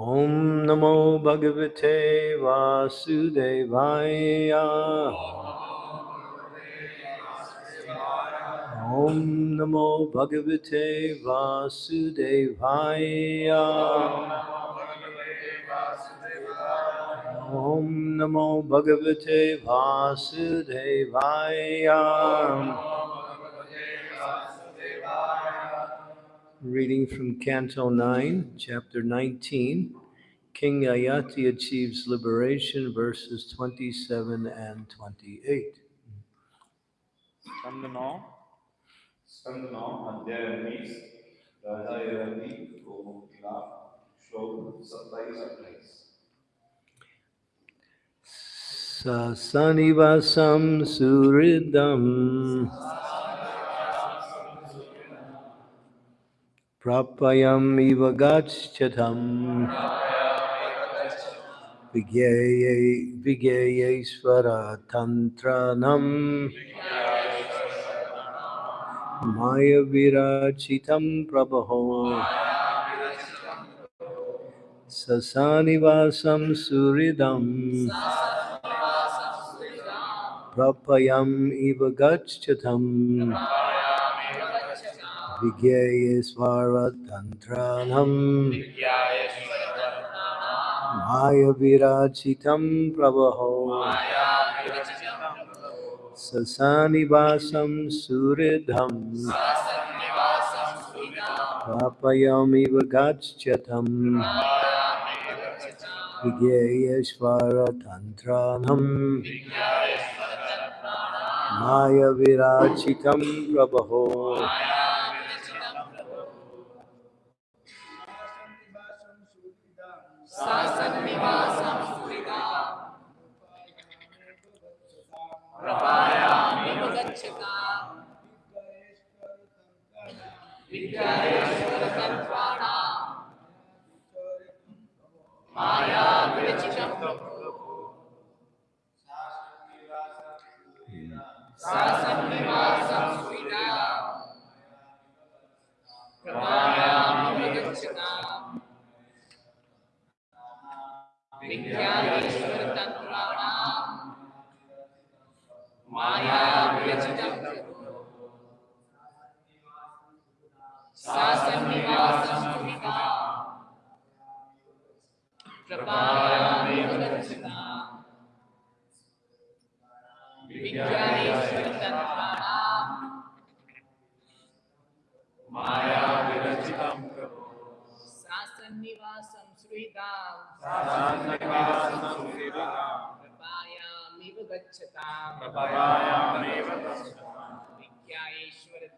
ॐ नमो भगवते वासुदेवाय। ॐ नमो भगवते वासुदेवाय। ॐ नमो भगवते वासुदेवाय। reading from Canto 9, Chapter 19. King Yayati achieves liberation, verses 27 and 28. Skandha 9. Sasanivasam suridam. Sasanivasam suridam. Gacchatam vigyayesvara tantranam maya virachitam prabho sasanivasam suridam prapayam iva gacchatam vigyayesvaratantranam maya virachitam prabho sasanivasam suridham prapayam iva gacchatam vigyayesvaratantranam maya virachitam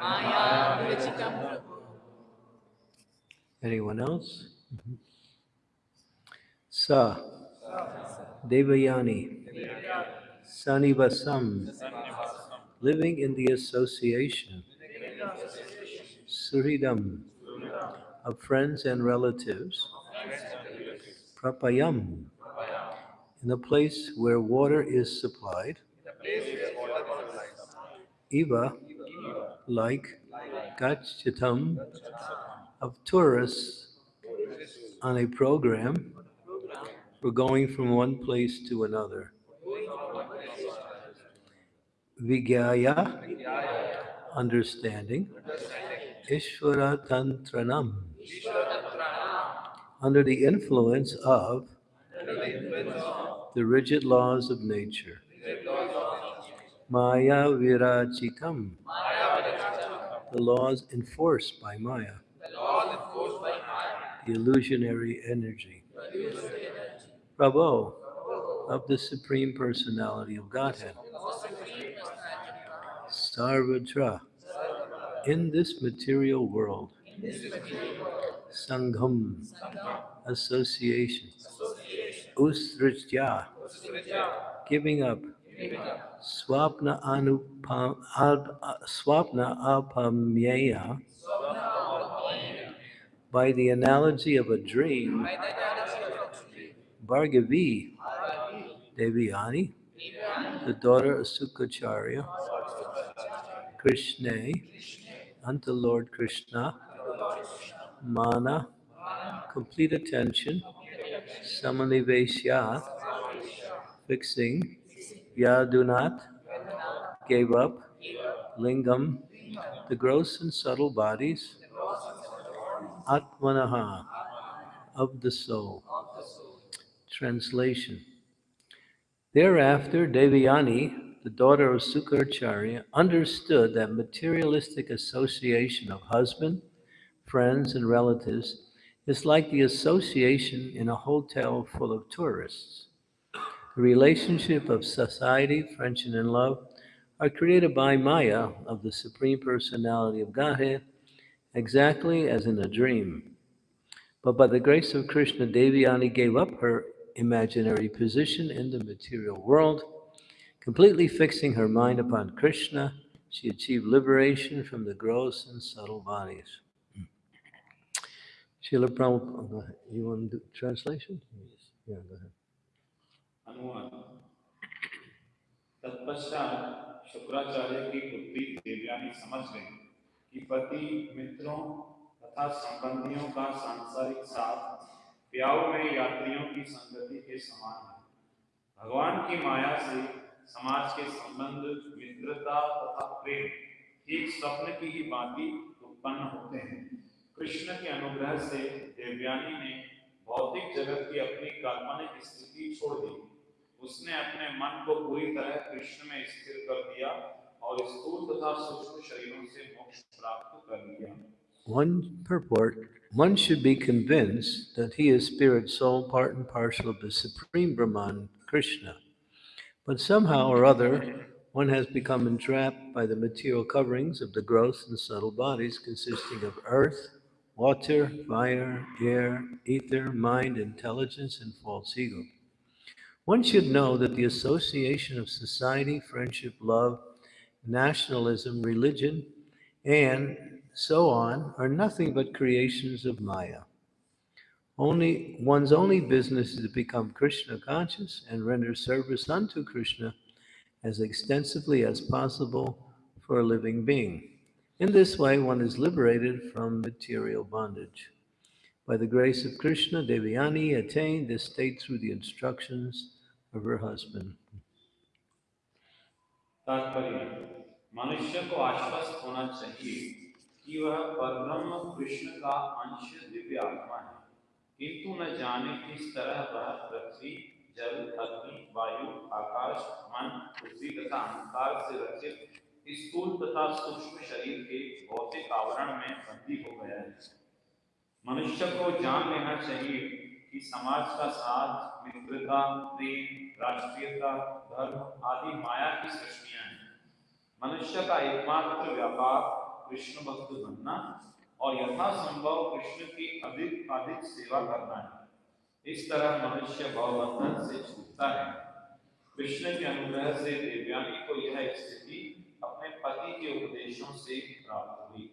माया विरचितं प्रभो anyone else? Sa, Devayani, Sanivasam, living in the association, Suridam, of friends and relatives, Prapayam, in a place where water is supplied, Eva, like Gachyatam, of tourists on a program, we're going from one place to another. Vigaya, understanding, Ishvara Tantranam, under the influence of Under the influence of the rigid laws of nature. Maya Virachitam, the laws enforced by Maya, The illusionary energy. Prabhu, of the Supreme Personality of Godhead. Sarvatra, in this material world, Sangham, association, Usritya, giving up, Swapna Anupam, Swapna Apamyeya, by the analogy of a dream, by the analogy of a tree, Bhargavi, Devayani, the daughter of Sukracharya, Krishna, Krishna, unto Lord Krishna, Mana, complete attention, Samanivesya, fixing, Yadunat, gave up, Lingam, the gross and subtle bodies, Atmanaha, of the soul. Translation. Thereafter, Devayani, the daughter of Sukracharya, understood that materialistic association of husband, friends, and relatives is like the association in a hotel full of tourists. The relationship of society, friendship, and love are created by Maya of the Supreme Personality of Godhead, exactly as in a dream. But by the grace of Krishna, Devayani gave up her imaginary position in the material world. Completely fixing her mind upon Krishna, she achieved liberation from the gross and subtle bodies. Srila Prabhupada, you want do translation? Yeah, go ahead. तत्पश्चात शुक्राचार्य की देवयानी समझ गई कि पति मित्रों तथा संबंधियों का सांसारिक साथ प्याऊ में यात्रियों की संगति के समान है। भगवान की माया से समाज के संबंध मित्रता तथा प्रेम ठीक स्वप्न की ही भांति उत्पन्न होते हैं। कृष्ण के अनुग्रह से देवयानी ने भौतिक जगत की अपनी काल्पनिक स्थिति छोड़ दी उसने अपने मन को पूरी तरह कृष्ण में स्थिर कर दिया और स्थूल तथा सूक्ष्म शरीरों से मोक्ष प्राप्त कर लिया One purport, one should be convinced that he is spirit, soul, part and parcel of the Supreme Brahman, Krishna. But somehow or other, one has become entrapped by the material coverings of the gross and subtle bodies consisting of earth, water, fire, air, ether, mind, intelligence, and false ego. One should know that the association of society, friendship, love, nationalism, religion, and so on are nothing but creations of Maya. Only one's only business is to become Krishna conscious and render service unto Krishna as extensively as possible for a living being. In this way, one is liberated from material bondage. By the grace of Krishna, Devyani attained this state through the instructions of her husband. तात्पर्य मनुष्य को आश्वस्त होना चाहिए कि वह परब्रह्म कृष्ण का अंश दिव्य आत्मा है किंतु न जाने किस तरह वह पृथ्वी जल अग्नि वायु आकाश मन पृथ्वी तथा अंधकार से रचित स्थूल तथा सूक्ष्म शरीर के भौतिक आवरण में बंदी हो गया है। मनुष्य को जान लेना चाहिए कि समाज का साथ, मित्रता, प्रेम, राष्ट्रीयता, धर्म आदि माया की सृष्टियाँ हैं। मनुष्य का एकमात्र व्यापार कृष्ण भक्त बनना और यथासंभव कृष्ण की अधिक अधिक सेवा करना है। इस तरह मनुष्य भवबंधन से छूटता है। कृष्ण के अनुग्रह से देवयानी को यह स्थिति पति के उपदेशों से प्राप्त हुई।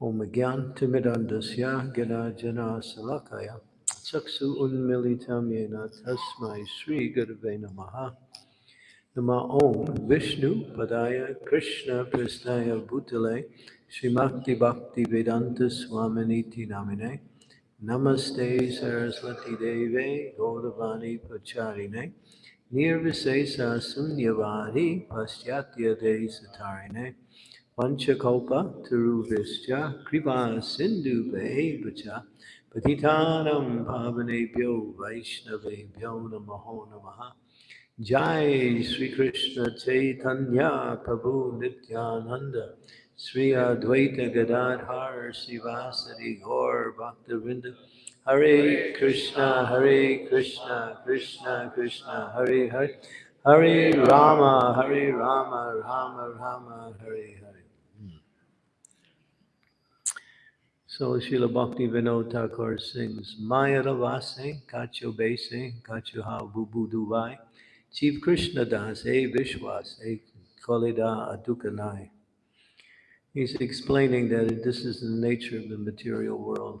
ओम ज्ञानतिमिदण्डस्य ज्ञानार्जनशलाकया चक्षु उन्मिलितं येन तस्मै श्रीगुरवे नमः नमः ॐ विष्णुपदाय कृष्णपृष्ठाय भूतले श्रीमद्भक्तिवेदान्तस्वामिनीति नामिने नमस्ते सरस्वतीदेवे गौरवाणी प्रचारिणे Nirvisesa Sunyavari Paschatya Desatarine Panchakopa Tiruvischa Kripa Sindhu Behavicha Patitanam Bhavanebhyo Vaishnavebhyo Namaho Namaha Jai Sri Krishna Chaitanya Prabhu Nityananda Sri Advaita Gadadhar Sivasari Gaur Bhaktivinoda Hare Krishna Hare Krishna Krishna Krishna Hare Hare. Hare Rama Hare Rama Rama Rama Hare Hare. Hmm. So Srila Bhakti Vinod Thakur sings Maya Ravase Kacho Bese Kacho Ha Bubu Dubai Chief Krishna Das E Vishwas E Kolida Adukanai He's explaining that this is the nature of the material world.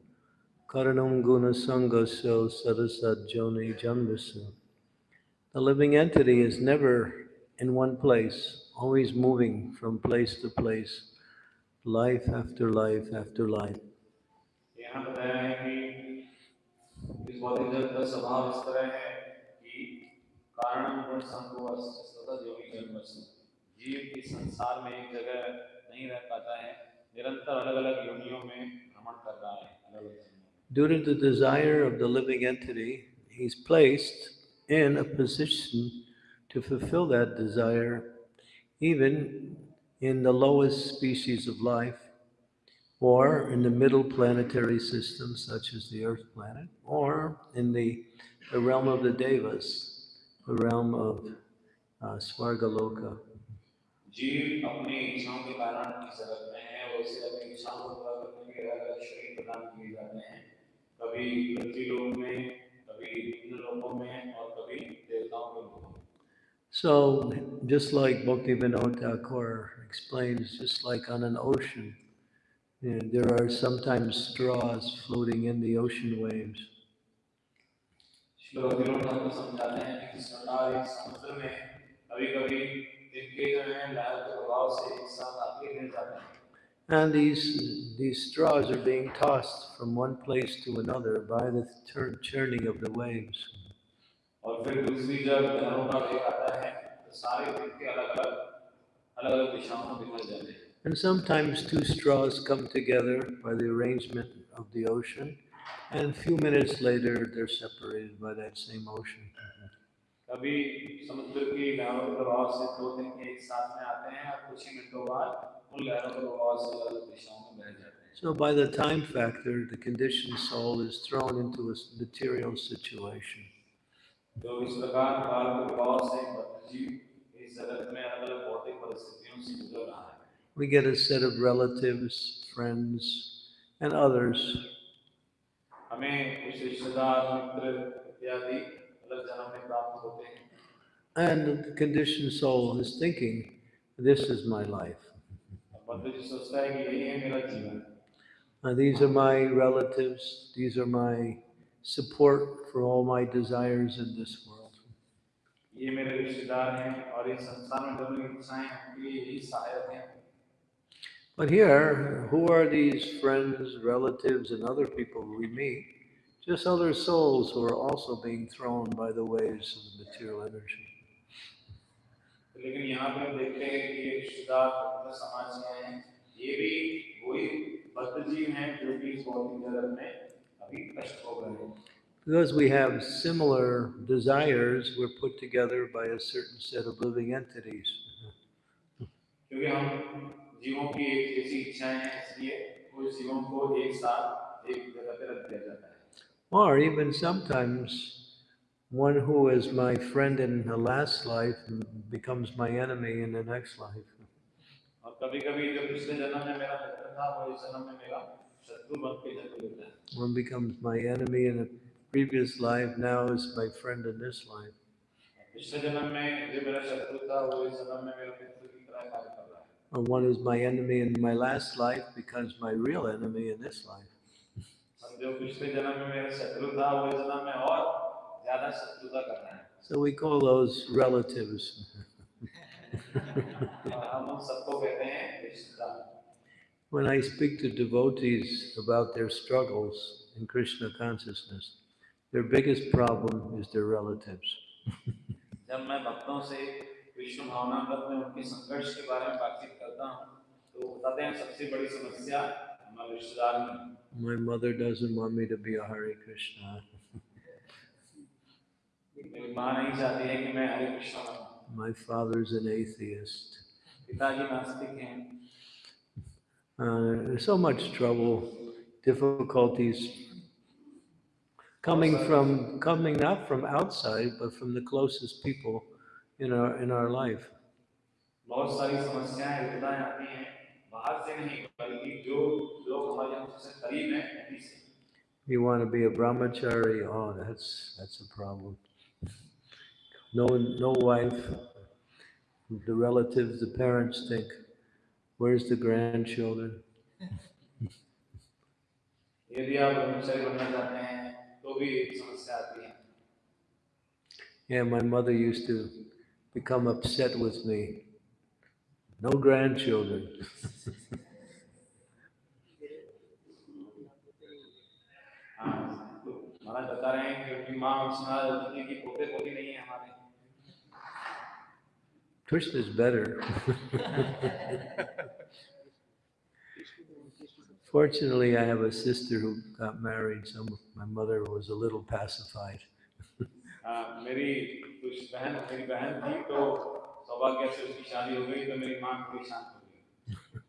Karanam Guna Sangaso Sarasat Joni Janvasu, the living entity is never in one place, always moving from place to place, life after life after life. यहाँ बताया है कि इस भौतिक जगत का स्वभाव इस तरह है कि कारण गुण संभव सतत योगी जन्मसु जीव इस संसार में एक जगह नहीं रह पाता है निरंतर अलग अलग योनियों में भ्रमण कर रहा है अलग अलग जन्मों। Due to the desire of the living entity, he's placed in a position to fulfill that desire, even in the lowest species of life, or in the middle planetary system, such as the Earth planet, or in the, the realm of the Devas, the realm of uh, Svargaloka. जीव अपनी इच्छाओं के कारण इस जगत में है और उसे अपनी इच्छाओं को पूरा करने के लिए अलग अलग शरीर प्रदान किए जाते हैं कभी पृथ्वी लोक में कभी इंद्र लोकों में और कभी देवताओं के लोकों में So, just like Bhakti Vinod Thakur explains, just like on an ocean, you know, there are sometimes straws floating in the ocean waves. श्लोक विनोद ठाकुर समझाते हैं कि किस प्रकार एक समुद्र में कभी कभी तिनके जो है लहर के प्रभाव से एक साथ आगे गिर जाते हैं And these, these straws are being tossed from one place to another by the tur- churning of the waves. और फिर दूसरी जब लहरों का वेग आता है तो सारे तिनके अलग अलग अलग अलग दिशाओं में बिखर जाते हैं And sometimes two straws come together by the arrangement of the ocean, and a few minutes later they're separated by that same ocean. कभी समुद्र की लहरों के प्रभाव से दो तिनके एक साथ में आते हैं और कुछ ही मिनटों बाद So by the time factor, the conditioned soul is thrown into a material situation. We get a set of relatives, friends, and others. And the conditioned soul is thinking, this is my life. और बद्ध जी सोचता है कि यही है मेरा जीवन Uh, these are my relatives, these are my support for all my desires in this world. ये मेरे रिश्तेदार हैं और इस संसार में जो मेरी इच्छाएं हैं उनके लिए यही सहायक हैं But here, who are these friends, relatives, and other people we meet? Just other souls who are also being thrown by the waves of the material energy. लेकिन यहाँ पे हम देखते हैं कि ये रिश्तेदार पवित्र समाज के हैं ये भी वही बद्ध जीव हैं जो कि इस भौतिक जगत में अभी कष्ट हो गए हैं Because we have similar desires, we're put together by a certain set of living entities. क्योंकि हम जीवों की एक जैसी इच्छाएं हैं इसलिए कुछ जीवों को एक साथ एक जगह पे रख दिया जाता है Or even sometimes one who is my friend in the last life becomes my enemy in the next life. One becomes my enemy in a previous life, now is my friend in this life. And one is my enemy in my last life becomes my real enemy in this life. और जो पिछले जन्म में मेरा शत्रु था वो इस जन्म में और ज्यादा शत्रुता कर रहा है So we call those relatives. और हम उन सबको कहते हैं रिश्तेदार When I speak to devotees about their struggles in Krishna consciousness, their biggest problem is their relatives. जब मैं भक्तों से विष्णु भावनामृत में उनके संघर्ष के बारे में बातचीत करता हूँ तो वो बताते हैं सबसे बड़ी समस्या हमारे रिश्तेदार में है। My mother doesn't want me to be a Hare Krishna. मेरी माँ नहीं चाहती है कि मैं हरे Krishna बनूं My father's an atheist. पिताजी नास्तिक हैं Uh, there's so much trouble, difficulties coming from coming not from outside, but from the closest people in our in our life. बहुत सारी समस्याएं विपदाएं आती हैं बाहर से नहीं बल्कि जो लोग हमारे हमसे करीब हैं उन्हीं से You want to be a brahmachari? Oh, that's that's a problem. No, no wife. The relatives, the parents think, "Where's the grandchildren?" यदि आप ब्रह्मचारी बनना चाहते हैं तो भी एक समस्या आती है Yeah, my mother used to become upset with me. No grandchildren. हाँ तो महाराज बता रहे हैं कि उनकी माँ उनसे नाराज होती है कि पोते पोती नहीं है हमारे Krishna's better. Fortunately, I have a sister who got married, so my mother was a little pacified. हाँ, मेरी कुछ बहन मेरी बहन थी तो सौभाग्य से उसकी शादी हो गई तो मेरी माँ थोड़ी शांत हो गई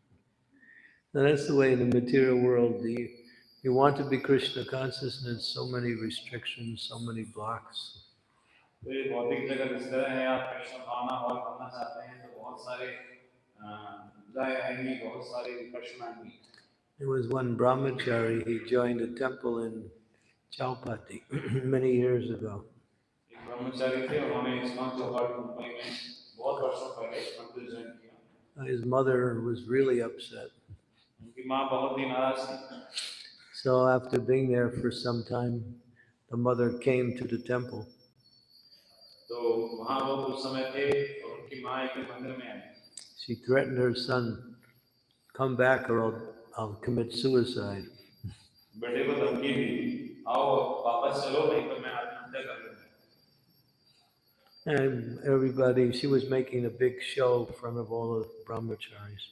Now, that's the way in the material world. You, you want to be Krishna consciousness, so many restrictions, so many blocks. तो ये भौतिक जगत इस तरह है आप कृष्ण भावना और बनना चाहते हैं तो बहुत सारे जाए आएंगे बहुत सारे विकर्षण आएंगे There was one brahmachari, he joined a temple in Chowpatty many years ago. Uh, his mother was really upset. So after being there for some time, the mother came to the temple. तो वहाँ वो कुछ समय थे और उनकी माँ एक दिन मंदिर में आई She threatened her son, come back or I'll, I'll commit suicide. बेटे को धमकी दी आओ वापस चलो नहीं तो मैं आत्महत्या कर लूंगा And everybody, she was making a big show in front of all the brahmacharis.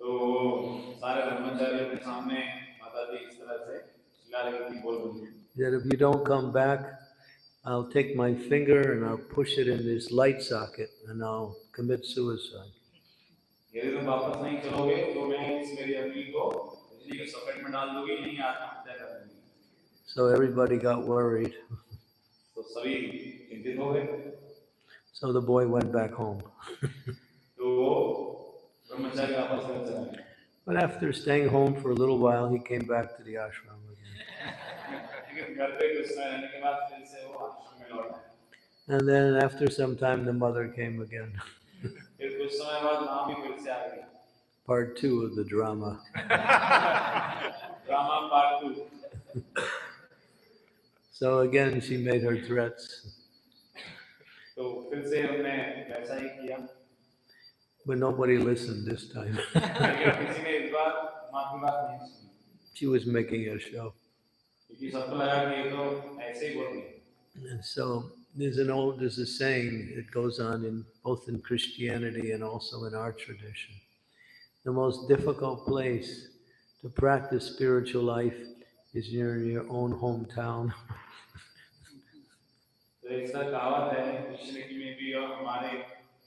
तो सारे ब्रह्मचारियों के सामने माता जी इस तरह से चिल्ला रही थी बोल रही थी That if you don't come back, I'll take my finger and I'll push it in this light socket and I'll commit suicide. So everybody got worried. So the boy went back home. but after staying home for a little while, he came back to the ashram. And then after some time, the mother came again. part two of the drama. drama part two. so again, she made her threats. But nobody listened this time. she was making a show. so there's an old, there's a saying that goes on in both in Christianity and also in our tradition. The most difficult place to practice spiritual life is near your own hometown. तो ऐसा कहावत है Christianity में भी और हमारे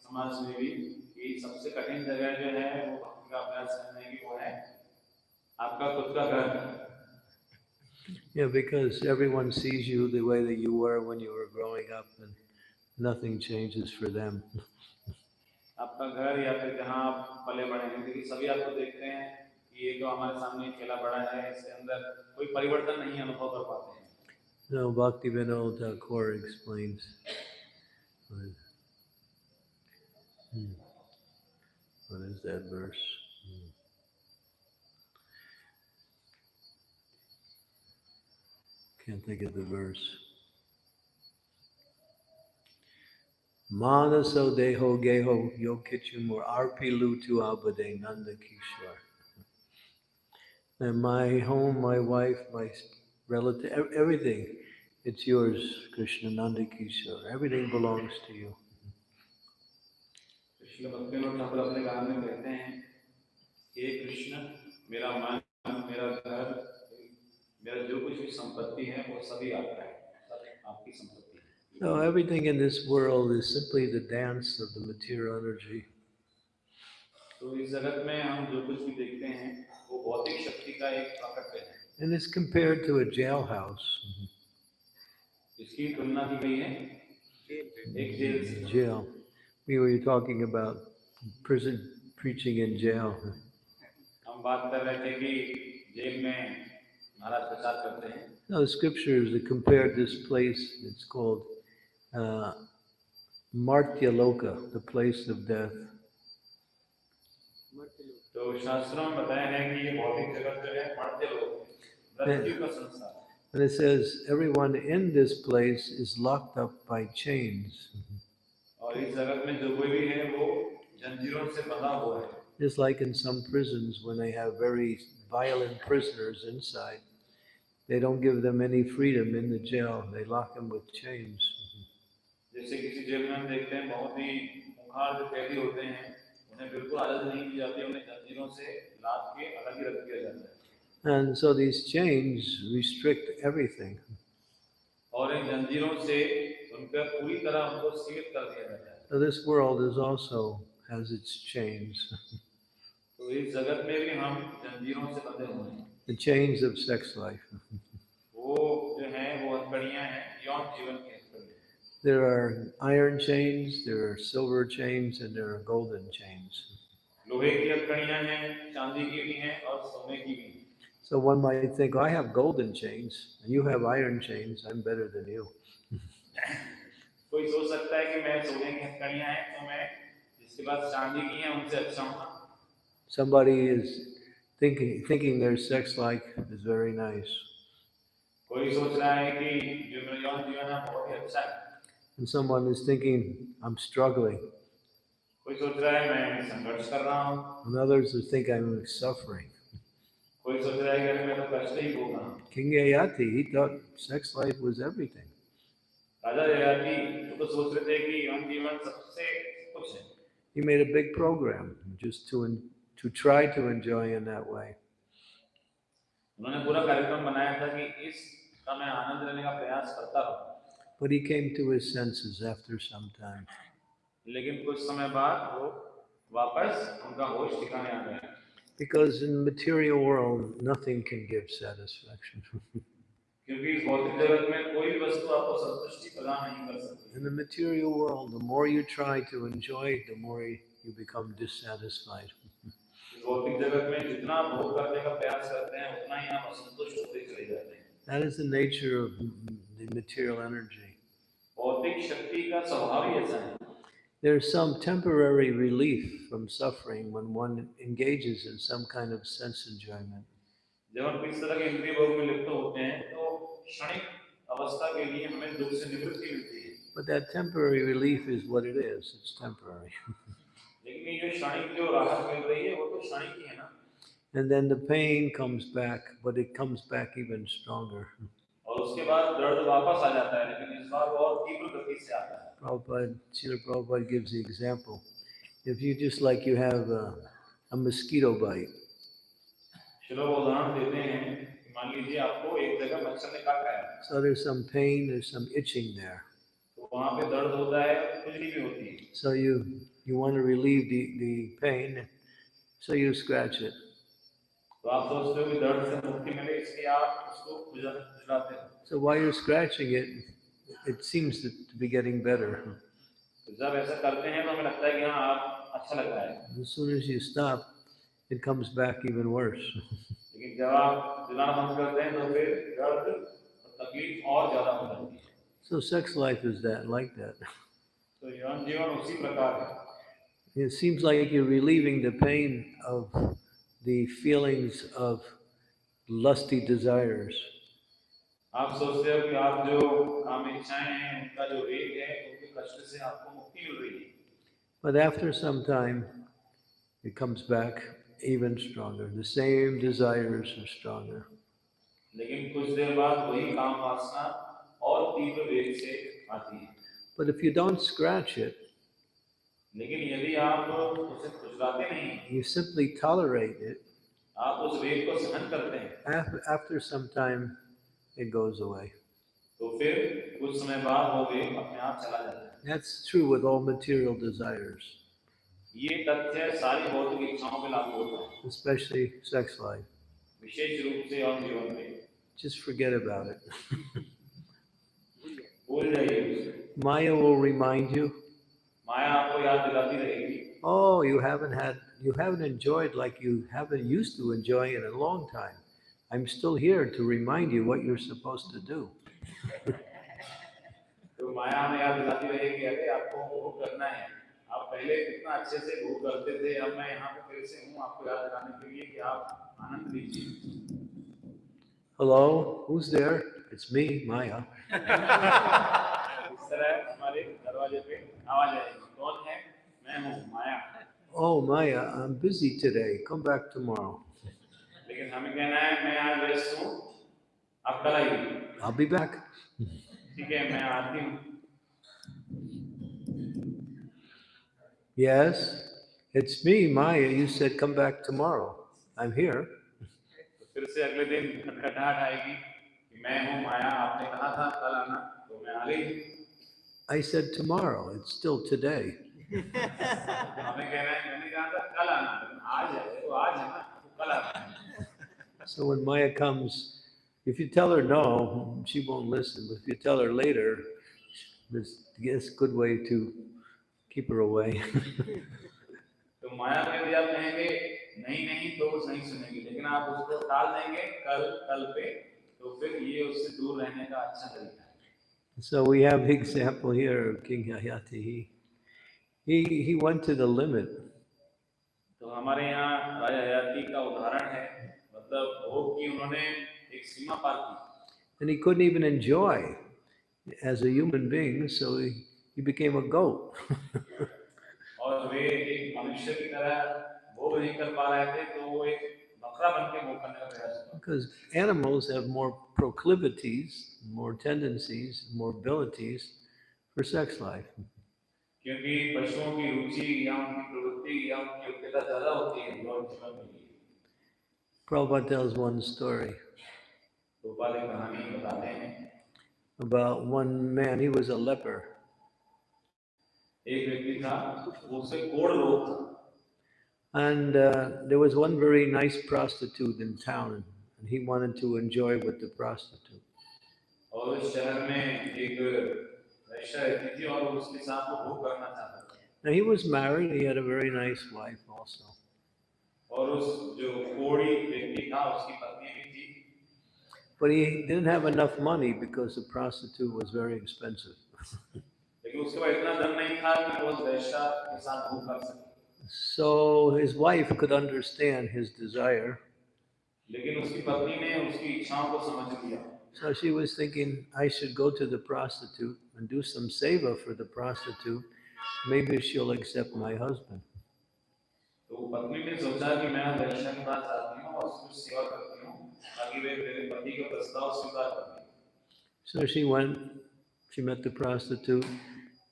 समाज में भी कि सबसे कठिन जगह जो है वो भक्ति का अभ्यास करने की वो है आपका खुद का घर yeah, because everyone sees you the way that you were when you were growing up and nothing changes for them. आपका No, Bhakti Vinod Thakur explains. What is hmm, that verse? Can't think of the verse. Manaso deho geho yokichumur arpilu tu abade nanda kishwar. And my home, my wife, my relative, ev- everything, it's yours, Krishna Nanda Kishore. Everything belongs to you. Krishna भक्ति ठाकुर अपने गान में कहते हैं हे कृष्ण मेरा मन मेरा घर मेरा जो कुछ भी संपत्ति है वो सभी आपका है सब आपकी संपत्ति है No, everything in this world is simply the dance of the material energy. तो इस जगत में हम जो कुछ भी देखते हैं वो भौतिक शक्ति का एक प्रकट है And it's compared to a jailhouse. इसकी तुलना की गई है एक जेल से Jail. We were talking about prison preaching in jail. हम बात कर रहे थे कि जेल में Now, the scriptures have compared this place, it's called uh, Martya Loka, the place of death. तो शास्त्रों में बताया है कि ये भौतिक जगत जो है मर्त्य लोग है, मृत्यु का संसार And it says, everyone in this place is locked up by chains. और इस जगत में जो कोई भी है वो जंजीरों से बंधा हुआ है Just like in some prisons, when they have very violent prisoners inside, they don't give them any freedom in the jail. They lock them with chains. जैसे किसी जेल में हम देखते हैं बहुत ही मुखार जो कैदी होते हैं उन्हें बिल्कुल आजादी नहीं दी जाती उन्हें जंजीरों से लाद के अलग ही रख दिया जाता है And so these chains restrict everything. और इन जंजीरों से उनका पूरी तरह उनको सीमित कर दिया जाता है So this world is also has its chains. तो इस जगत में भी हम जंजीरों से बंधे हुए हैं The chains of sex life. वो जो है वो हथकड़ियाँ हैं यौन जीवन की हथकड़ियाँ There are iron chains, there are silver chains, and there are golden chains. लोहे की हथकड़ियाँ हैं चांदी की भी हैं और सोने की भी हैं So one might think, I have golden chains, and you have iron chains, I'm better than you. कोई सोच सकता है कि मैं सोने की हथकड़ियाँ हैं तो मैं जिसके पास चांदी की हैं उनसे अच्छा हूँ Somebody is thinking thinking they're sex like is very nice. And someone is thinking, I'm struggling. And others are think I'm suffering. King Yayati, he thought sex life was everything. He made a big program just to to try to enjoy in that way. But he came to his senses after some time. Because in the material world, nothing can give satisfaction. in the material world, the more you try to enjoy it, the more you become dissatisfied. इस भौतिक जगत में जितना आप भोग करने का प्रयास करते हैं उतना ही आप असंतुष्ट होते चले जाते हैं That is the nature of the material energy. भौतिक शक्ति का स्वभाव ही ऐसा है There's some temporary relief from suffering when one engages in some kind of sense enjoyment. जब हम किस तरह के इंद्रिय भोग में लिप्त होते हैं तो क्षणिक अवस्था के लिए हमें दुख से निवृत्ति मिलती है But that temporary relief is what it is. It's temporary. And then the pain comes back, but it comes back even stronger. Prabhupada, Srila Prabhupada gives the example. If you just like you have a, a mosquito bite. So there's some pain, there's some itching there. So you you want to relieve the, the pain, so you scratch it. So while you're scratching it, it seems to be getting better. As soon as you stop, it comes back even worse. so sex life is that like that. It seems like you're relieving the pain of the feelings of lusty desires. आप सोचते हो कि आप जो काम इच्छाएं हैं उनका जो वेग है उनके कष्ट से आपको मुक्ति मिल रही है But after some time, it comes back even stronger. The same desires are stronger. लेकिन कुछ देर बाद वही काम वासना और तीव्र वेग से आती है But if you don't scratch it, लेकिन यदि आप उसे खुजलाते नहीं you simply tolerate it, आप उस वेग को सहन करते हैं af- after some time, it goes away. तो फिर कुछ समय बाद वो वेग अपने आप चला जाता है That's true with all material desires, ये तथ्य सारी भौतिक इच्छाओं पे लागू होता है especially sex life. विशेष रूप से और जीवन में Just forget about it. भूल जाइए उसे Maya will remind you, oh, you haven't had, you haven't enjoyed like you haven't used to enjoy in a long time. I'm still here to remind you what you're supposed to do. तो माया हमें याद दिलाती रहेगी अरे आपको भोग करना है आप पहले कितना अच्छे से भोग करते थे अब मैं यहाँ पे फिर से हूँ आपको याद दिलाने के लिए कि आप आनंद लीजिए Hello, who's there? It's me, Maya. इस तरह हमारे दरवाजे पे आवाज आएगी कौन है मैं हूँ माया Oh, Maya, I'm busy today. Come back tomorrow. लेकिन हमें कहना है मैं आज व्यस्त हूँ आप कल आइए I'll be back. ठीक है मैं आती हूँ Yes, it's me, Maya. You said come back tomorrow. I'm here. तो फिर से अगले दिन खटखटाहट आएगी कि मैं हूँ माया आपने कहा था कल आना तो मैं आ गई I said tomorrow. It's still today. So when Maya comes, if you tell her no, she won't listen. But if you tell her later, this is a good way to keep her away. So we have example here, King Yayati. he, he went to the limit. तो हमारे यहाँ राजा हयाती का उदाहरण है मतलब भोग की उन्होंने एक सीमा पार की And he couldn't even enjoy as a human being, so he, he became a goat. और वे एक मनुष्य की तरह भोग नहीं कर पा रहे थे तो वो एक बकरा बन के भोग करने का प्रयास किया Because animals have more proclivities, more tendencies, more abilities for sex life. क्योंकि पशुओं की रुचि या उनकी प्रवृत्ति या उनकी योग्यता ज्यादा होती है यौन जीवन के लिए Prabhupada tells one story Gopal एक कहानी बताते हैं about one man, he was a leper. एक व्यक्ति था उसे कोड़ रोग था And uh, there was one very nice prostitute in town, and he wanted to enjoy with the prostitute. Now he was married, he had a very nice wife also. और उस जो कोड़ी व्यक्ति था उसकी पत्नी भी थी But he didn't have enough money because the prostitute was very expensive. लेकिन उसके पास इतना धन नहीं था कि वो उस वैश्या के साथ भोग कर सके So his wife could understand his desire. लेकिन उसकी पत्नी ने उसकी इच्छाओं को समझ लिया So she was thinking, I should go to the prostitute and do some seva for the prostitute. Maybe she'll accept my husband. तो वो पत्नी ने सोचा कि मैं वैश्या के पास जाती हूँ और उसकी सेवा करती हूँ ताकि वे मेरे पति का प्रस्ताव स्वीकार कर लें So she went, she met the prostitute,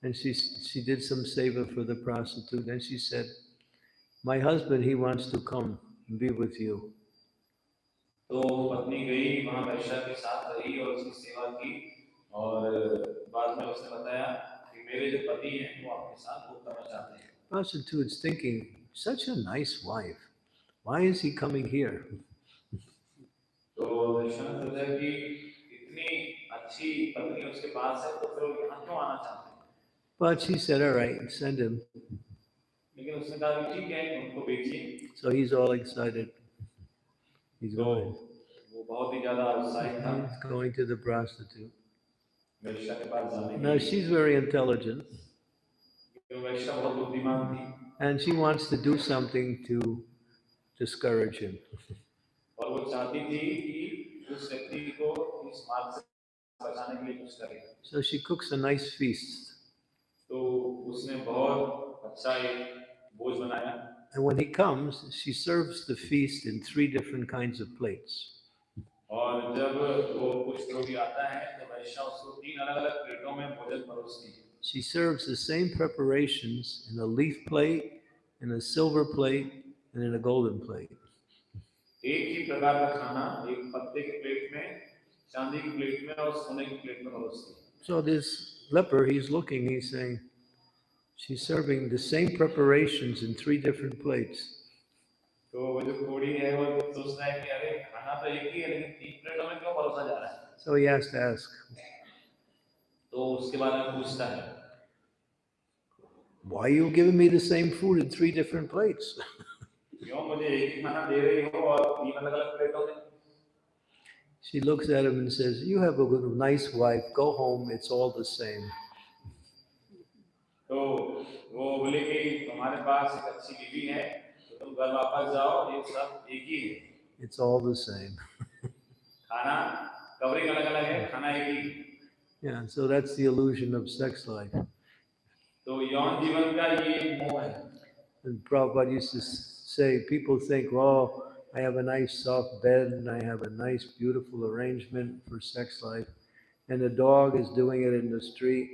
and she, she did some seva for the prostitute. And she said, My husband, he wants to come and be with you. तो पत्नी गई वहां वैश्या के साथ रही और उसकी सेवा की और बाद में उसने बताया कि मेरे जो पति हैं वो आपके साथ भोग करना चाहते हैं Prostitute's thinking, such a nice wife. Why is he coming here? तो वैश्या ने सोचा कि इतनी अच्छी पत्नी उसके पास है तो फिर वो यहाँ क्यों आना चाहते हैं But she said, All right, send him. लेकिन उसने कहा कि ठीक है उनको भेजिए So he's all excited. He's तो going. वो बहुत ही ज्यादा उत्साहित था He's going to the prostitute. वैश्या के पास जाने के Now लिए she's very intelligent. क्योंकि वैश्या बहुत बुद्धिमान थी and she wants to do something to discourage him. और वो चाहती थी कि उस व्यक्ति को इस मार्ग से बचाने के लिए कुछ करे So she cooks a nice feast. तो उसने बहुत अच्छा एक भोज बनाया And when he comes, she serves the feast in three different kinds of plates. She serves the same preparations in a leaf plate, in a silver plate, and in a golden plate. So this leper, he's looking, he's saying, She's serving the same preparations in three different plates. So he has to ask. Why are you giving me the same food in three different plates? she looks at him and says, You have a nice wife, go home, it's all the same. तो वो बोले कि तुम्हारे पास एक अच्छी बीवी है तो तुम घर वापस जाओ ये सब एक ही है It's all the same. खाना कवरिंग अलग अलग है खाना एक ही है। Yeah, so that's the illusion of sex life. तो यौन जीवन का ये एक मोह है And Prabhupada used to s- say, people think, oh, I have a nice soft bed and I have a nice, beautiful arrangement for sex life. And the dog is doing it in the street.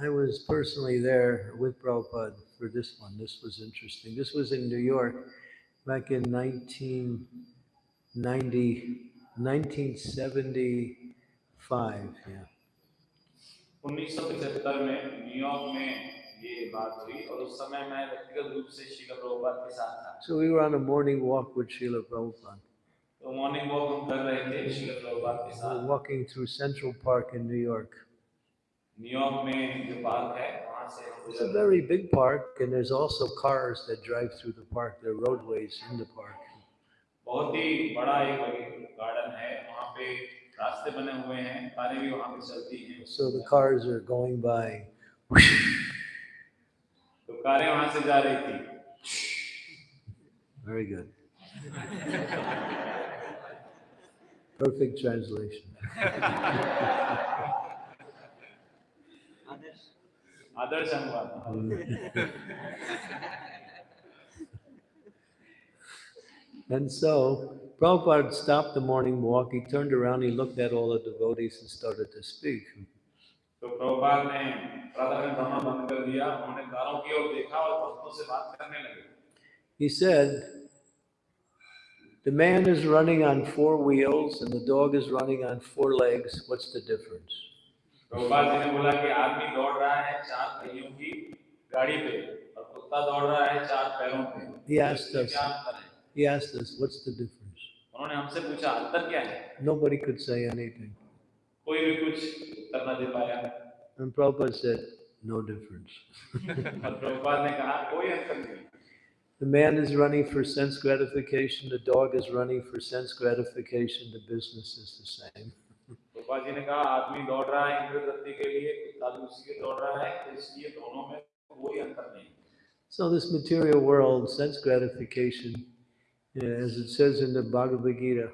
I was personally there with Prabhupada for this one. This was interesting. This was in New York back in 1990, 1975. Yeah. 1975 में New York में ये बात हुई और उस समय मैं व्यक्तिगत रूप से शिला प्रभुपाद के साथ था So we were on a morning walk with Srila Prabhupada. तो मॉर्निंग वॉक हम कर रहे थे शिला प्रभुपाद के We साथ were walking through Central Park in New York. It's गुजर a रहे very big park, and there's also cars that drive through the park. There are roadways in the park. थे। बहुत ही बड़ा एक गार्डन है वहाँ पे रास्ते बने हुए हैं कारें भी वहाँ पे चलती हैं So the cars are going by. तो कारें वहाँ से जा रही थी Very good. Perfect translation. आदर्श अनुवाद And so Prabhupada stopped the morning walk. He turned around, he looked at all the devotees and started to speak. तो प्रभुपाद ने प्रातः भ्रमण बंद कर दिया उन्होंने कारों की ओर देखा और भक्तों से बात करने लगे He said, The man is running on four wheels and the dog is running on four legs. What's the difference? Prabhupada ji ने बोला कि आदमी दौड़ रहा है चार पहियों की गाड़ी पे और कुत्ता दौड़ रहा है चार पैरों पे He asked us. क्या अंतर है He asked us, What's the difference? उन्होंने हमसे पूछा अंतर क्या है Nobody could say anything. कोई भी कुछ उत्तर न दे पाया And Prabhupada said, No difference. और प्रभुपाद ने कहा कोई अंतर नहीं The man is running for sense gratification, the dog is running for sense gratification, the business is the same. Prabhupada ji ने कहा आदमी दौड़ रहा है इंद्र गति के लिए कुत्ता भी उसी के दौड़ रहा है तो इसलिए दोनों में कोई अंतर नहीं So, this material world, sense gratification, yeah, as it says in the Bhagavad Gita,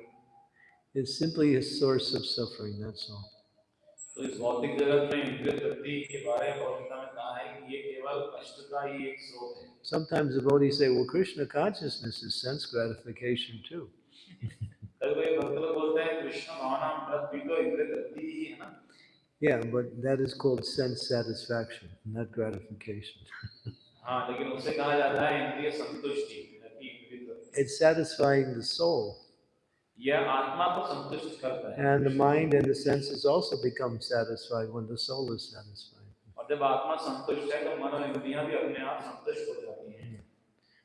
is simply a source of suffering, that's all. तो इस भौतिक जगत में इंद्रिय तृप्ति के बारे में भगवता में कहा है कि ये केवल कष्ट का ही एक स्रोत है Sometimes devotees say, well, Krishna consciousness is sense gratification too. कभी कभी भक्त लोग बोलते हैं कृष्ण भावना भी तो इंद्रिय तृप्ति ही है ना Yeah, but that is called sense satisfaction, not gratification. हाँ लेकिन उसे कहा जाता है इंद्रिय संतुष्टि न कि इंद्रिय तृप्ति It's satisfying the soul. यह आत्मा को संतुष्ट करता है And the mind and the senses also become satisfied when the soul is satisfied.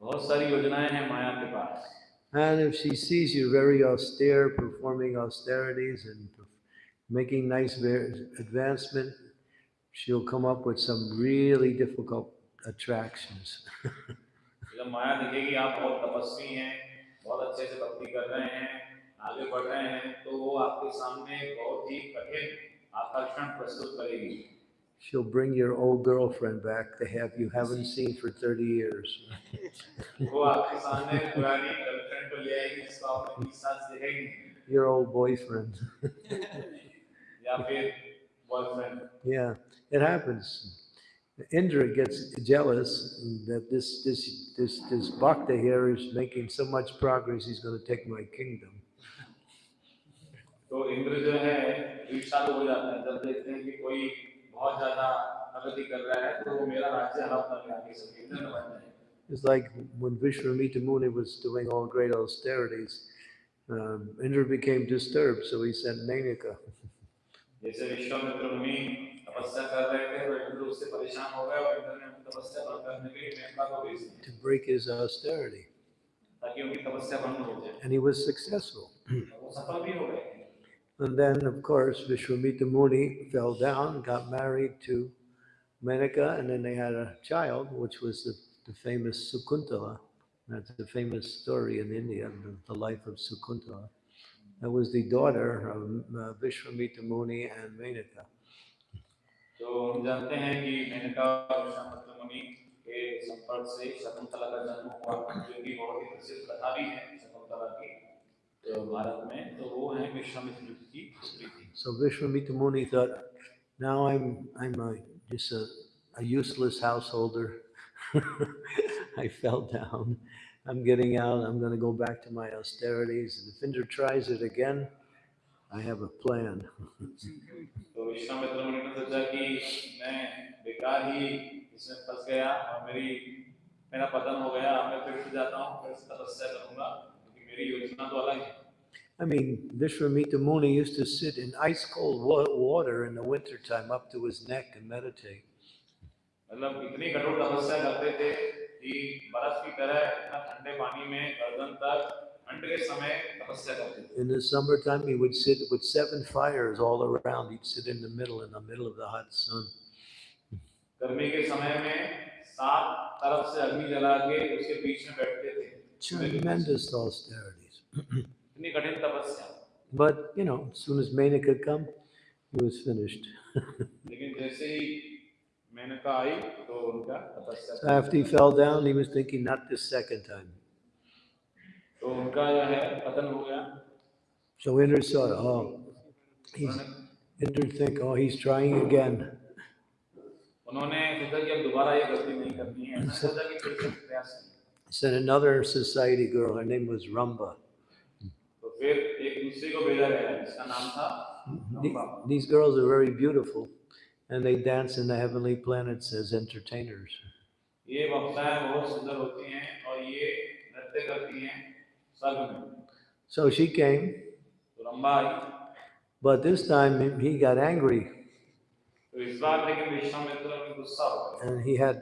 बहुत सारी योजनाएं हैं माया के पास And if she sees you very austere, performing austerities and making nice ver- advancement, she'll come up with some really difficult attractions. जब माया देखेगी आप बहुत तपस्वी हैं बहुत अच्छे से भक्ति कर रहे हैं आगे बढ़ रहे हैं तो वो आपके सामने बहुत ही कठिन आकर्षण प्रस्तुत करेगी She'll bring your old girlfriend back to have you haven't seen for 30 years. वो आपके सामने पुरानी गर्लफ्रेंड को ले आएगी जिसको आपने बीस साल से देखेगी Your old boyfriend. या फिर boyfriend Yeah, it happens. Indra gets jealous that this this this this bhakta here is making so much progress. He's going to take my kingdom. तो इंद्र जो है ईर्षालु हो जाता है जब देखते हैं कि कोई बहुत ज्यादा प्रगति कर रहा है तो मेरा राज्य आगे बन जाए It's like when Vishwamitra Muni was doing all great austerities, um, Indra became disturbed, so he sent Menaka. to break his austerity. and he was successful. And then, of course, Vishwamitra Muni fell down, got married to Menaka, and then they had a child, which was the, the famous Shakuntala. That's the famous story in India, the, the life of Shakuntala. That was the daughter of uh, Vishwamitra Muni and Menaka. तो हम जानते हैं कि मेनका और विश्वामित्र मुनि के संपर्क से शकुंतला का जन्म हुआ जो कि बहुत ही प्रसिद्ध कथा भी है शकुंतला की तो भारत में तो वो है विश्वामित्र जी की पुत्री थी So Vishwamita Muni thought, now I'm, I'm a, just a, a useless householder. I fell down. I'm getting out. I'm going to go back to my austerities. And if Indra tries it again, I have a plan. तो विश्वामित्र मुनि ने सोचा कि मैं बेकार ही इसमें फंस गया और मेरी मेरा पतन हो गया अब मैं फिर से जाता हूँ फिर से तपस्या करूंगा क्योंकि मेरी योजना तो अलग है I mean, Vishwamita Muni used to sit in ice cold wa- water in the wintertime up to his neck and meditate. मतलब इतनी कठोर तपस्या करते थे कि बर्फ की तरह इतना ठंडे पानी में गर्दन तक ठंड के समय तपस्या करते थे In the summertime, he would sit with seven fires all around. He'd sit in the middle, in the middle of the hot sun. गर्मी के समय में सात तरफ से अग्नि जला के उसके बीच में बैठते थे Tremendous austerities. इतनी कठिन तपस्या But, you know, as soon as Menaka come, he was finished. लेकिन जैसे ही मेनका आई तो उनका तपस्या So after he fell down, he was thinking, not this second time. तो उनका जो है पतन हो गया So Indra saw, oh, he's, Indra think, oh, he's trying again. उन्होंने सोचा कि अब दोबारा ये गलती नहीं करनी है उन्होंने सोचा कि फिर से प्रयास करें। sent another society girl, her name was Rambha. These girls are very beautiful and they dance in the heavenly planets as entertainers. So she came, but this time he got angry. And he had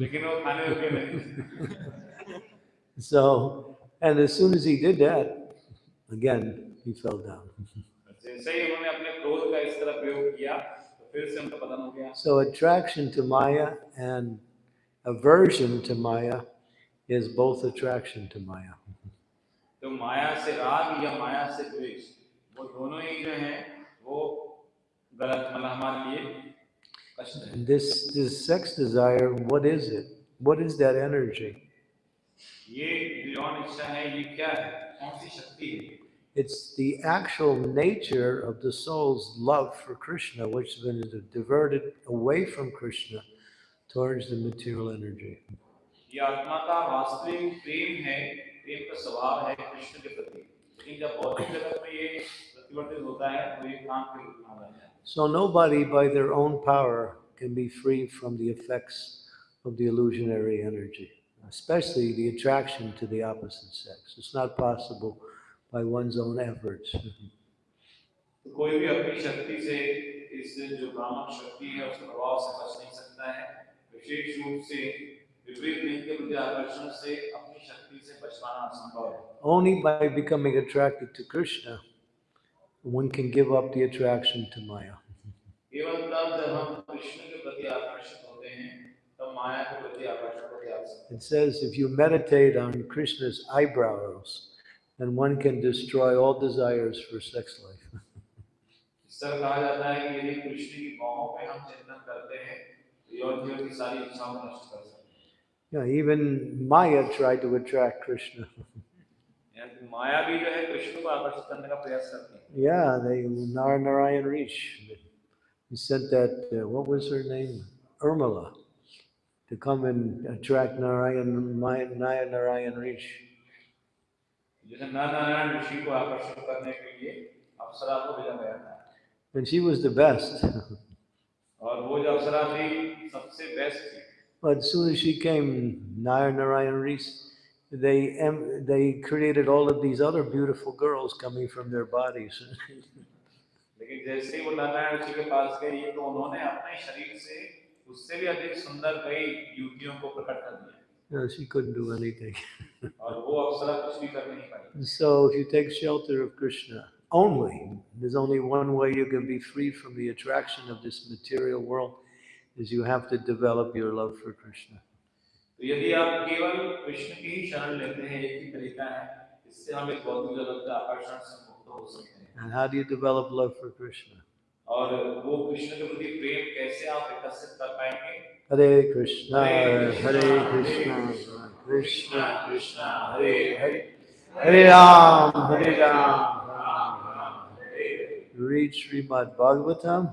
लेकिन वो खाने योग्य नहीं So, and as soon as he did that, again, he fell down. जैसे ही उन्होंने अपने क्रोध का इस तरह प्रयोग किया तो फिर से उनका पतन हो गया So, attraction to Maya and aversion to Maya is both attraction to Maya. तो माया से राग या माया से द्वेष वो दोनों ही जो हैं वो गलत मतलब हमारे लिए कष्ट है this, this sex desire, what is it? What is that energy? It's the actual nature of the soul's love for Krishna, which has been diverted away from Krishna towards the material energy. ये आत्मा का वास्तविक प्रेम है प्रेम का स्वभाव है कृष्ण के प्रति लेकिन जब भौतिक जगत में ये प्रतिवर्तित होता है तो ये काम के रूप में आ जाता है So nobody by their own power can be free from the effects of the illusionary energy, especially the attraction to the opposite sex. It's not possible by one's own efforts. तो कोई भी अपनी शक्ति से इस जो भ्रामक शक्ति है उसके प्रभाव से बच नहीं सकता है विशेष रूप से विपरीत लिंग के प्रति आकर्षण से अपनी शक्ति से बच पाना असंभव है Only by becoming attracted to Krishna, one can give up the attraction to Maya. It says if you meditate on Krishna's eyebrows, then one can destroy all desires for sex life. yeah, even Maya tried to attract Krishna. माया भी जो है कृष्ण को आकर्षित करने का प्रयास करती है या दे Narayan He sent that, uh, what was her name? Urmila, to come and attract Narayan, Nara Narayan Rish. And she was the best. but as soon as she came, Nara Narayan Rish they em- they created all of these other beautiful girls coming from their bodies. लेकिन जैसे ही वो नर नारायण ऋषि के पास गई तो उन्होंने अपने शरीर से उससे भी अधिक सुंदर कई युवतियों को प्रकट कर दिया No, she couldn't do anything. और वो अप्सरा कुछ भी कर नहीं पाई And so, if you take shelter of Krishna only, there's only one way you can be free from the attraction of this material world, is you have to develop your love for Krishna. तो यदि आप केवल कृष्ण की ही शरण लेते हैं एक ही तरीका है इससे हम इस भौतिक जगत के आकर्षण से मुक्त हो सकते हैं And how do you develop love for Krishna? और वो कृष्ण के प्रति प्रेम कैसे आप विकसित कर पाएंगे Hare Krishna, Hare Krishna, Krishna Krishna, Hare Hare, Hare Ram, Hare Ram, Ram Ram, Hare Hare. Read Srimad Bhagavatam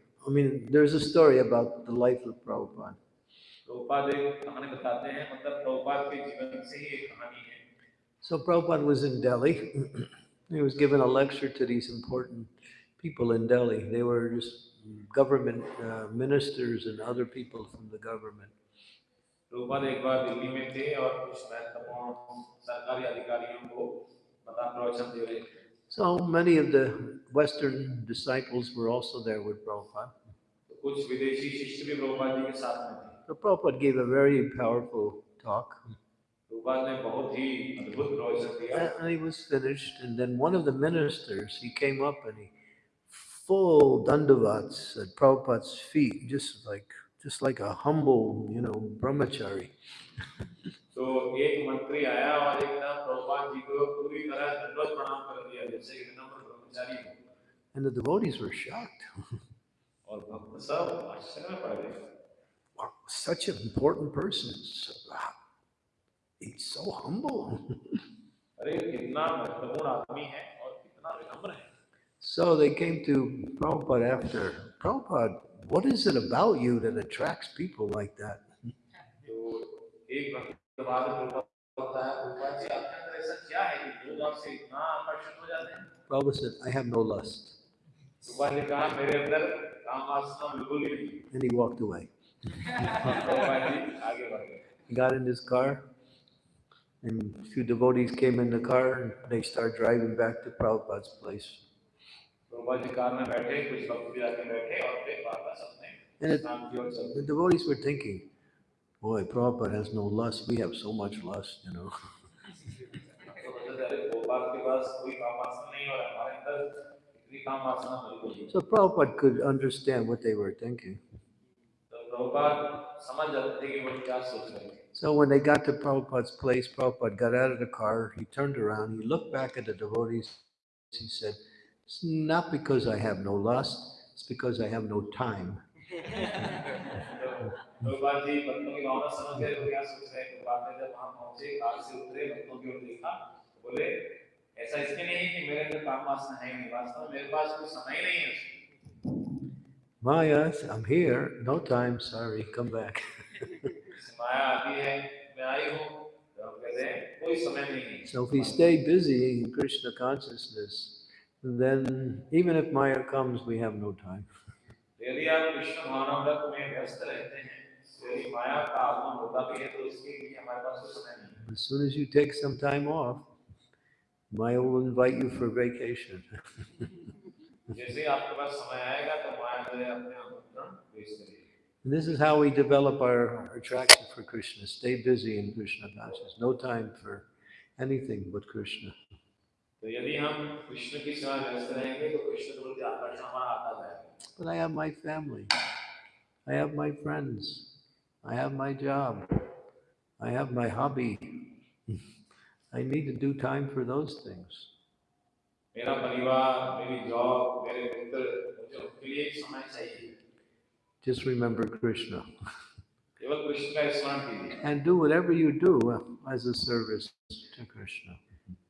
I mean, there's a story about the life of Prabhupada. Prabhupada एक कहानी बताते हैं मतलब प्रभुपाद के जीवन से ही एक कहानी है So Prabhupada was in Delhi. he was given a lecture to these important people in Delhi. They were just government uh, ministers and other people from the government. Prabhupada एक बार दिल्ली में थे और कुछ महत्वपूर्ण सरकारी अधिकारियों को बता प्रवचन दे रहे थे so many of the Western disciples were also there with Prabhupada. So Prabhupada gave a very powerful talk. And he was finished, and then one of the ministers, he came up and he full dandavats at Prabhupada's feet, just like just like a humble, you know, brahmachari. तो एक मंत्री आया और एकदम प्रभुपाद जी को पूरी तरह दंडवत प्रणाम कर दिया जैसे एक नम्र ब्रह्मचारी हो। And the devotees were shocked. और भक्त सब आश्चर्य में पड़ गए Wow, such an important person. So, wow, he's so humble. अरे कितना महत्वपूर्ण आदमी है और कितना विनम्र है so they came to Prabhupada after. Prabhupada, what is it about you that attracts people like that? तो एक भक्त के बाद प्रभुपाद होता है प्रभुपाद जी आपके अंदर ऐसा क्या है कि लोग आपसे इतना आकर्षित हो जाते हैं Prabhupada said, I have no lust. Prabhupada ने कहा मेरे अंदर काम वासना बिल्कुल भी नहीं And he walked away. Prabhupada ji आगे बढ़ गए He got in his car, And a few devotees came in the car and they start driving back to Prabhupada's place. Prabhupada ji car में बैठे कुछ भक्त भी आके बैठे और फिर वापस अपने And it- स्थान की ओर चल The devotees were thinking, Boy, Prabhupada has no lust. We have so much lust, you know. so Prabhupada could understand what they were thinking. So when they got to Prabhupada's place, Prabhupada got out of the car, he turned around, he looked back at the devotees, he said, it's not because I have no lust, it's because I have no time. तो प्रभुपाद जी भक्तों की भावना समझ गए वो क्या सोच रहे हैं प्रभुपाद ने जब वहां पहुंचे कार से उतरे भक्तों की ओर देखा तो बोले ऐसा इसलिए नहीं है कि मेरे अंदर काम वासना है नहीं वास्तव में मेरे पास कोई समय ही नहीं है Maya, I'm here, no time, sorry, come back. माया आती है मैं आई हूँ तो हम कहते हैं कोई समय नहीं है So if we stay busy in Krishna consciousness, then even if Maya comes, we have no time. As soon as you take some time off, Maya will invite you for vacation. this is how we develop our attraction for Krishna. Stay busy in Krishna consciousness. No time for anything but Krishna. But I have my family. I have my friends. I have my job. I have my hobby. I need to do time for those things. मेरा परिवार मेरी job मेरे मित्र मुझे उनके लिए एक समय चाहिए Just remember Krishna. केवल कृष्ण का स्मरण कीजिए And do whatever you do as a service to Krishna.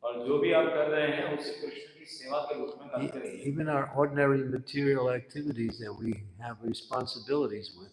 और जो भी आप कर रहे हैं उसे कृष्ण की सेवा के रूप में करते E- रहिए Even our ordinary material activities that we have responsibilities with,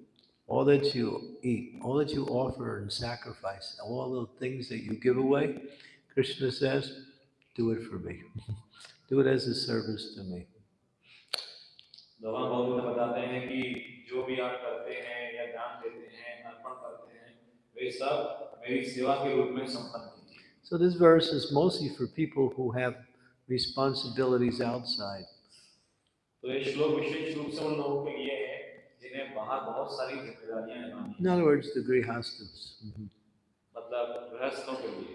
all that you eat, all that you offer and sacrifice, all the things that you give away, Krishna says, do it for me. do it as a service to me. भगवान बहुत बताते हैं कि जो भी आप करते हैं या दान देते हैं अर्पण करते हैं वे सब मेरी सेवा के रूप में संपन्न कीजिए So this verse is mostly for people who have responsibilities outside. तो ये श्लोक विशेष रूप से उन लोगों के लिए In other words, the grihastas. Mm -hmm.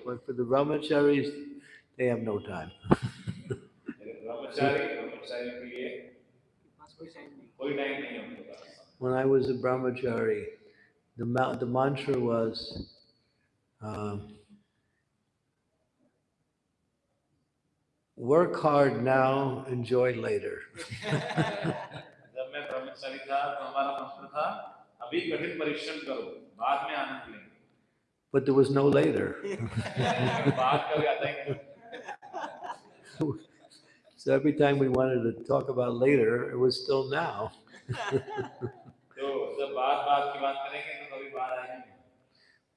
But for the brahmacharis, they have no time. when I was a brahmachari, the, ma the mantra was um, work hard now, enjoy later. हमारा मंत्र था अभी कठिन परिश्रम करो बाद में आनंद लेंगे But there was no later. बाद कभी आता ही नहीं so every time we wanted to talk about later, it was still now. तो जब बाद बाद की बात करेंगे तो कभी बाद आएगी नहीं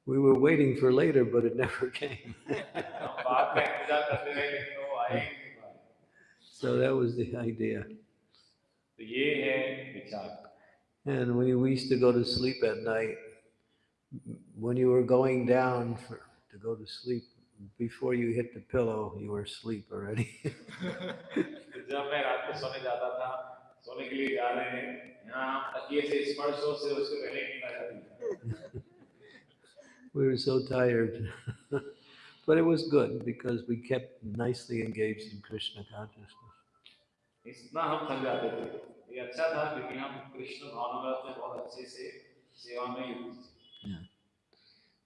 We were waiting for later, but it never came. हम बाद का इंतजार करते रहे लेकिन वो आए ही नहीं बाद so that was the idea. And when we used to go to sleep at night. When you were going down for, to go to sleep, before you hit the pillow, you were asleep already. we were so tired. but it was good because we kept nicely engaged in Krishna consciousness. इतना हम थक जाते थे ये अच्छा था क्योंकि हम कृष्ण भावनामृत में बहुत अच्छे से सेवा में युक्त थे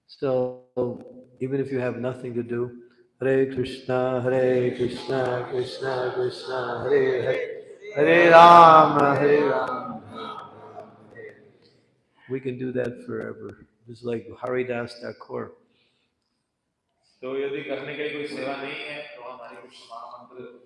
So even if you have nothing to do, Hare Krishna, Hare Krishna, Krishna Krishna, Hare Hare, Hare Rama, Hare Rama. We can do that forever. Just like Haridas Thakur. तो यदि करने के लिए कोई सेवा नहीं है तो हमारी कृष्ण महामंत्र